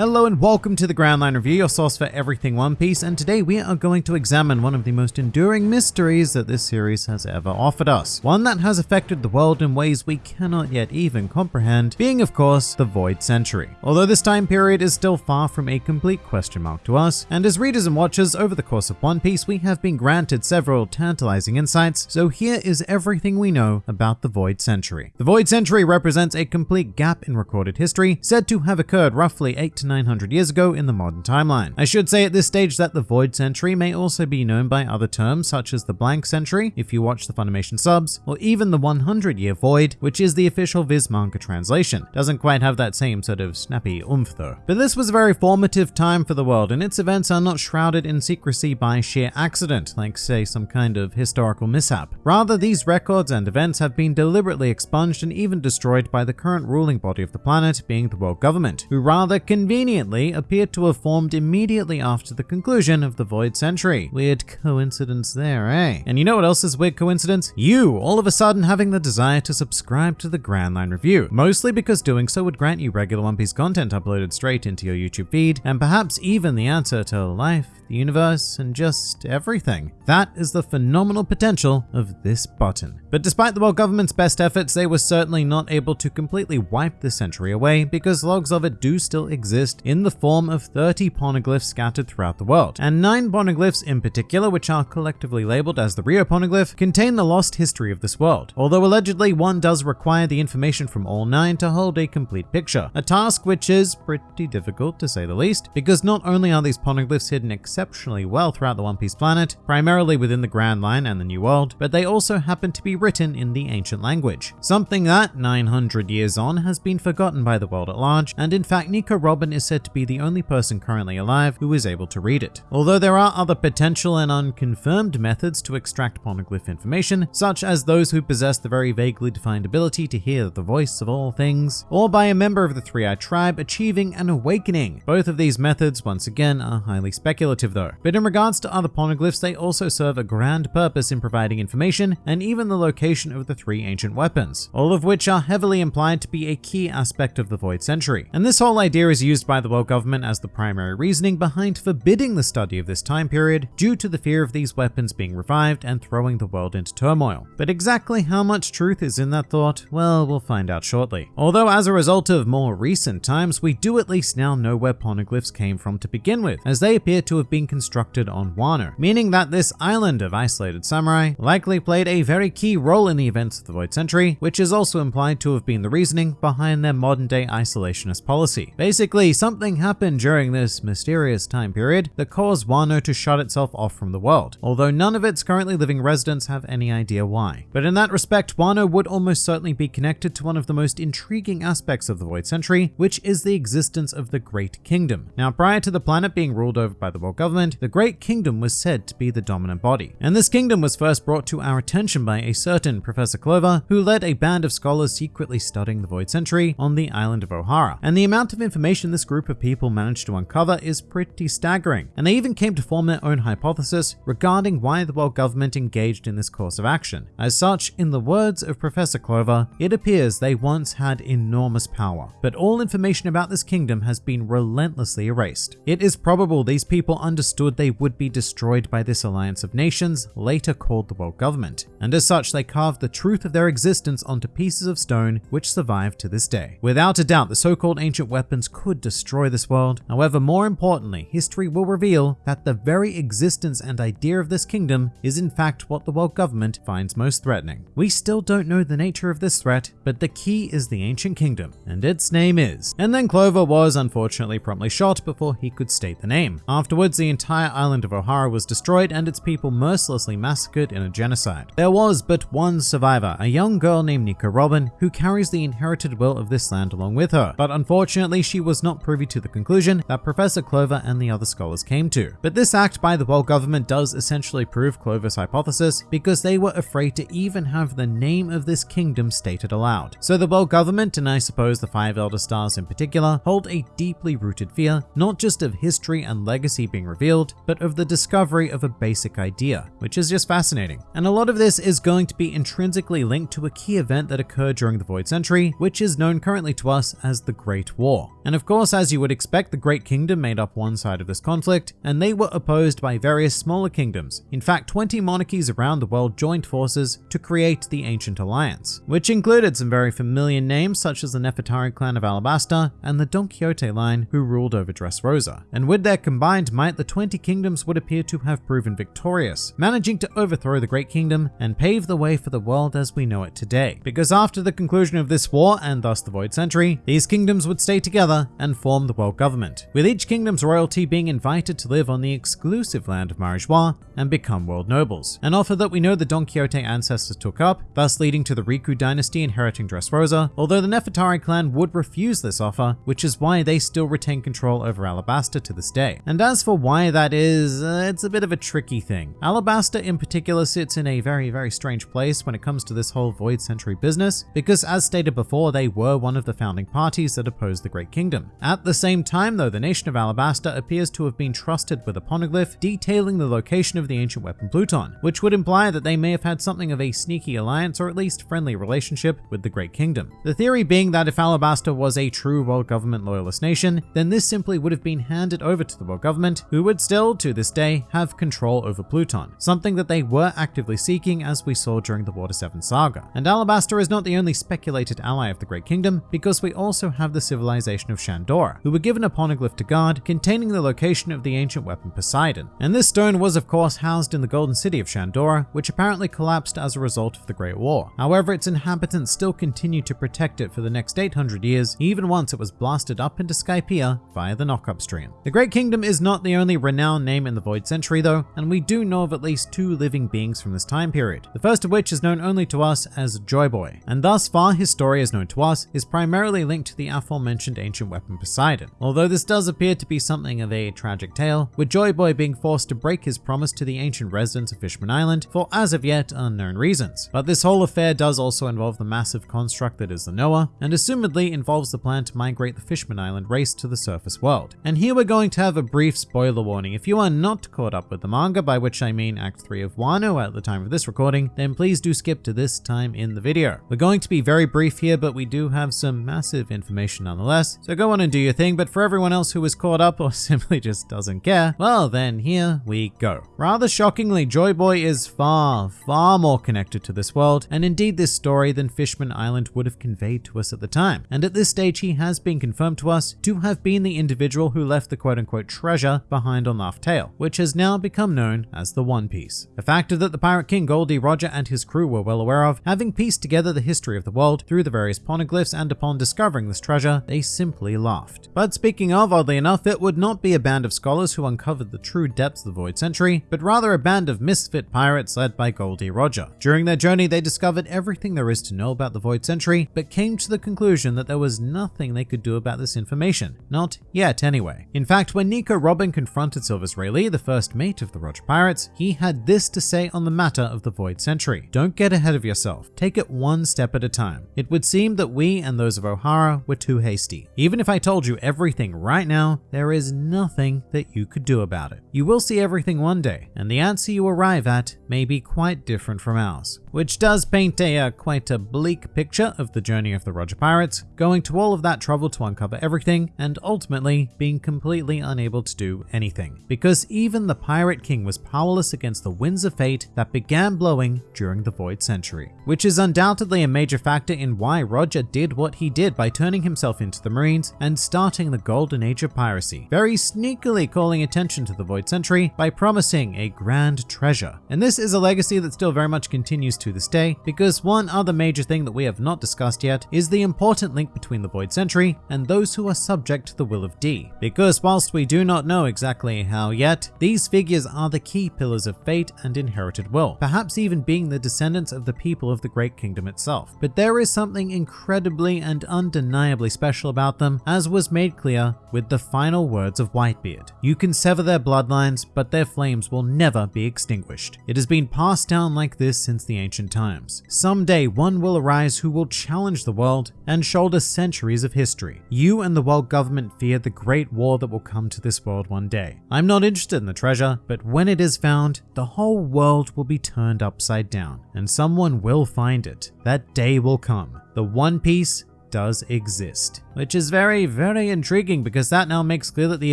Hello and welcome to the Grand Line Review, your source for everything One Piece, and today we are going to examine one of the most enduring mysteries that this series has ever offered us. One that has affected the world in ways we cannot yet even comprehend, being of course the Void Century. Although this time period is still far from a complete question mark to us, and as readers and watchers over the course of One Piece we have been granted several tantalizing insights, so here is everything we know about the Void Century. The Void Century represents a complete gap in recorded history, said to have occurred roughly 8 to 900 years ago in the modern timeline. I should say at this stage that the Void Century may also be known by other terms such as the Blank Century if you watch the Funimation subs, or even the 100 Year Void, which is the official Viz manga translation. Doesn't quite have that same sort of snappy oomph though. But this was a very formative time for the world and its events are not shrouded in secrecy by sheer accident, like say some kind of historical mishap. Rather, these records and events have been deliberately expunged and even destroyed by the current ruling body of the planet, being the world government, who rather conveniently conveniently appeared to have formed immediately after the conclusion of the Void Century. Weird coincidence there, eh? And you know what else is weird coincidence? You, all of a sudden having the desire to subscribe to the Grand Line Review, mostly because doing so would grant you regular One Piece content uploaded straight into your YouTube feed, and perhaps even the answer to life, the universe, and just everything. That is the phenomenal potential of this button. But despite the world government's best efforts, they were certainly not able to completely wipe the century away because logs of it do still exist in the form of 30 poneglyphs scattered throughout the world. And 9 poneglyphs in particular, which are collectively labeled as the Rio poneglyph, contain the lost history of this world. Although allegedly one does require the information from all 9 to hold a complete picture. A task which is pretty difficult to say the least, because not only are these poneglyphs hidden exceptionally well throughout the One Piece planet, primarily within the Grand Line and the New World, but they also happen to be written in the ancient language. Something that, 900 years on, has been forgotten by the world at large, and in fact Nico Robin is said to be the only person currently alive who is able to read it. Although there are other potential and unconfirmed methods to extract poneglyph information, such as those who possess the very vaguely defined ability to hear the voice of all things, or by a member of the Three-Eyed Tribe achieving an awakening. Both of these methods, once again, are highly speculative though. But in regards to other poneglyphs, they also serve a grand purpose in providing information and even the location of the three ancient weapons, all of which are heavily implied to be a key aspect of the Void Century. And this whole idea is used by the world government as the primary reasoning behind forbidding the study of this time period due to the fear of these weapons being revived and throwing the world into turmoil. But exactly how much truth is in that thought, well, we'll find out shortly. Although as a result of more recent times, we do at least now know where poneglyphs came from to begin with, as they appear to have been constructed on Wano, meaning that this island of isolated samurai likely played a very key role in the events of the Void Century, which is also implied to have been the reasoning behind their modern day isolationist policy. Basically, something happened during this mysterious time period that caused Wano to shut itself off from the world, although none of its currently living residents have any idea why. But in that respect, Wano would almost certainly be connected to one of the most intriguing aspects of the Void Century, which is the existence of the Great Kingdom. Now, prior to the planet being ruled over by the world government, the Great Kingdom was said to be the dominant body. And this kingdom was first brought to our attention by a certain Professor Clover, who led a band of scholars secretly studying the Void Century on the island of Ohara. And the amount of information this group of people managed to uncover is pretty staggering. And they even came to form their own hypothesis regarding why the world government engaged in this course of action. As such, in the words of Professor Clover, it appears they once had enormous power, but all information about this kingdom has been relentlessly erased. It is probable these people understood they would be destroyed by this alliance of nations, later called the world government, and as such they carved the truth of their existence onto pieces of stone which survive to this day. Without a doubt, the so-called ancient weapons could destroy this world. However, more importantly, history will reveal that the very existence and idea of this kingdom is in fact what the world government finds most threatening. We still don't know the nature of this threat, but the key is the ancient kingdom, and its name is. And then Clover was unfortunately promptly shot before he could state the name. Afterwards, the entire island of Ohara was destroyed and its people mercilessly massacred in a genocide. There was but one survivor, a young girl named Nico Robin, who carries the inherited will of this land along with her. But unfortunately, she was not privy to the conclusion that Professor Clover and the other scholars came to. But this act by the world government does essentially prove Clover's hypothesis because they were afraid to even have the name of this kingdom stated aloud. So the world government, and I suppose the Five Elder Stars in particular, hold a deeply rooted fear, not just of history and legacy being revealed, but of the discovery of a basic idea, which is just fascinating. And a lot of this is going to be intrinsically linked to a key event that occurred during the Void Century, which is known currently to us as the Great War. And of course, course, as you would expect, the Great Kingdom made up one side of this conflict, and they were opposed by various smaller kingdoms. In fact, 20 monarchies around the world joined forces to create the Ancient Alliance, which included some very familiar names such as the Nefertari clan of Alabasta and the Don Quixote line who ruled over Dressrosa. And with their combined might, the 20 kingdoms would appear to have proven victorious, managing to overthrow the Great Kingdom and pave the way for the world as we know it today. Because after the conclusion of this war, and thus the Void Century, these kingdoms would stay together and form the world government, with each kingdom's royalty being invited to live on the exclusive land of Marijois and become world nobles, an offer that we know the Don Quixote ancestors took up, thus leading to the Riku dynasty inheriting Dressrosa, although the Nefertari clan would refuse this offer, which is why they still retain control over Alabasta to this day. And as for why that is, uh, it's a bit of a tricky thing. Alabasta in particular sits in a very, very strange place when it comes to this whole Void Century business, because as stated before, they were one of the founding parties that opposed the Great Kingdom. At the same time though, the nation of Alabasta appears to have been trusted with a poneglyph detailing the location of the ancient weapon Pluton, which would imply that they may have had something of a sneaky alliance or at least friendly relationship with the Great Kingdom. The theory being that if Alabasta was a true world government loyalist nation, then this simply would have been handed over to the world government, who would still, to this day, have control over Pluton, something that they were actively seeking as we saw during the Water 7 saga. And Alabasta is not the only speculated ally of the Great Kingdom, because we also have the civilization of Shandora, who were given a poneglyph to guard containing the location of the ancient weapon Poseidon. And this stone was of course housed in the golden city of Shandora, which apparently collapsed as a result of the Great War. However, its inhabitants still continued to protect it for the next 800 years, even once it was blasted up into Skypiea via the Knockup Stream. The Great Kingdom is not the only renowned name in the Void Century though, and we do know of at least two living beings from this time period, the first of which is known only to us as Joy Boy, and thus far his story as known to us is primarily linked to the aforementioned ancient weapon Poseidon, although this does appear to be something of a tragic tale, with Joy Boy being forced to break his promise to the ancient residents of Fishman Island for as of yet unknown reasons. But this whole affair does also involve the massive construct that is the Noah, and assumedly involves the plan to migrate the Fishman Island race to the surface world. And here we're going to have a brief spoiler warning. If you are not caught up with the manga, by which I mean Act 3 of Wano at the time of this recording, then please do skip to this time in the video. We're going to be very brief here, but we do have some massive information nonetheless, so go on and do your thing, but for everyone else who is caught up or simply just doesn't care, well then here we go. Rather shockingly, Joy Boy is far, far more connected to this world, and indeed this story than Fishman Island would have conveyed to us at the time. And at this stage he has been confirmed to us to have been the individual who left the quote-unquote treasure behind on Laugh Tale, which has now become known as the One Piece. A factor that the Pirate King Gol D. Roger and his crew were well aware of, having pieced together the history of the world through the various poneglyphs and upon discovering this treasure, they simply laughed. But speaking of, oddly enough, it would not be a band of scholars who uncovered the true depths of the Void Century, but rather a band of misfit pirates led by Gol D. Roger. During their journey, they discovered everything there is to know about the Void Century, but came to the conclusion that there was nothing they could do about this information. Not yet, anyway. In fact, when Nico Robin confronted Silvers Rayleigh, the first mate of the Roger Pirates, he had this to say on the matter of the Void Century. Don't get ahead of yourself. Take it one step at a time. It would seem that we and those of Ohara were too hasty. Even if I told you everything right now, there is nothing that you could do about it. You will see everything one day, and the answer you arrive at may be quite different from ours which does paint a uh, quite a bleak picture of the journey of the Roger Pirates, going to all of that trouble to uncover everything and ultimately being completely unable to do anything. Because even the Pirate King was powerless against the winds of fate that began blowing during the Void Century, which is undoubtedly a major factor in why Roger did what he did by turning himself into the Marines and starting the golden age of piracy, very sneakily calling attention to the Void Century by promising a grand treasure. And this is a legacy that still very much continues to this day, because one other major thing that we have not discussed yet is the important link between the Void Century and those who are subject to the will of D. Because whilst we do not know exactly how yet, these figures are the key pillars of fate and inherited will, perhaps even being the descendants of the people of the Great Kingdom itself. But there is something incredibly and undeniably special about them, as was made clear with the final words of Whitebeard. You can sever their bloodlines, but their flames will never be extinguished. It has been passed down like this since the ancient times. Someday one will arise who will challenge the world and shoulder centuries of history. You and the world government fear the great war that will come to this world one day. I'm not interested in the treasure, but when it is found, the whole world will be turned upside down, and someone will find it. That day will come. The One Piece does exist. Which is very, very intriguing because that now makes clear that the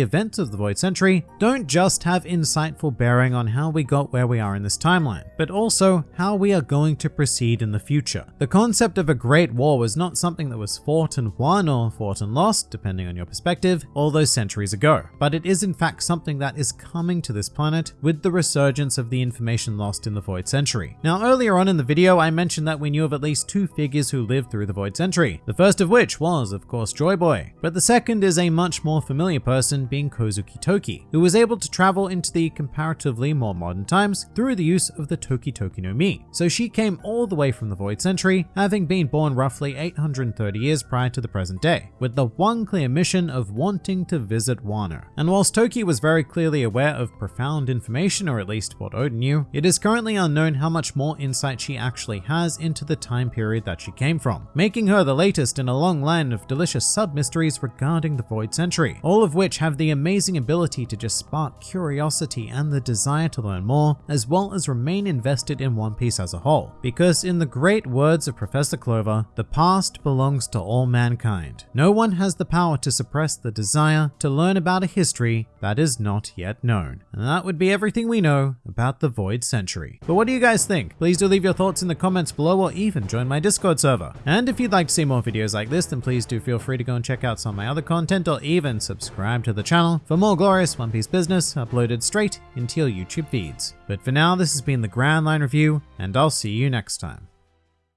events of the Void Century don't just have insightful bearing on how we got where we are in this timeline, but also how we are going to proceed in the future. The concept of a great war was not something that was fought and won or fought and lost, depending on your perspective, all those centuries ago, but it is in fact something that is coming to this planet with the resurgence of the information lost in the Void Century. Now earlier on in the video I mentioned that we knew of at least two figures who lived through the Void Century, the first of which was of course Joy Boy, but the second is a much more familiar person being Kozuki Toki, who was able to travel into the comparatively more modern times through the use of the Toki Toki no Mi. So she came all the way from the Void Century, having been born roughly 830 years prior to the present day, with the one clear mission of wanting to visit Wano. And whilst Toki was very clearly aware of profound information, or at least what Oden knew, it is currently unknown how much more insight she actually has into the time period that she came from, making her the latest in a long line of delicious sub-mysteries regarding the Void Century, all of which have the amazing ability to just spark curiosity and the desire to learn more, as well as remain invested in One Piece as a whole. Because in the great words of Professor Clover, the past belongs to all mankind. No one has the power to suppress the desire to learn about a history that is not yet known. And that would be everything we know about the Void Century. But what do you guys think? Please do leave your thoughts in the comments below or even join my Discord server. And if you'd like to see more videos like this, then please do feel free to go and check out some of my other content or even subscribe to the channel for more glorious One Piece business uploaded straight into your YouTube feeds. But for now, this has been the Grand Line Review, and I'll see you next time.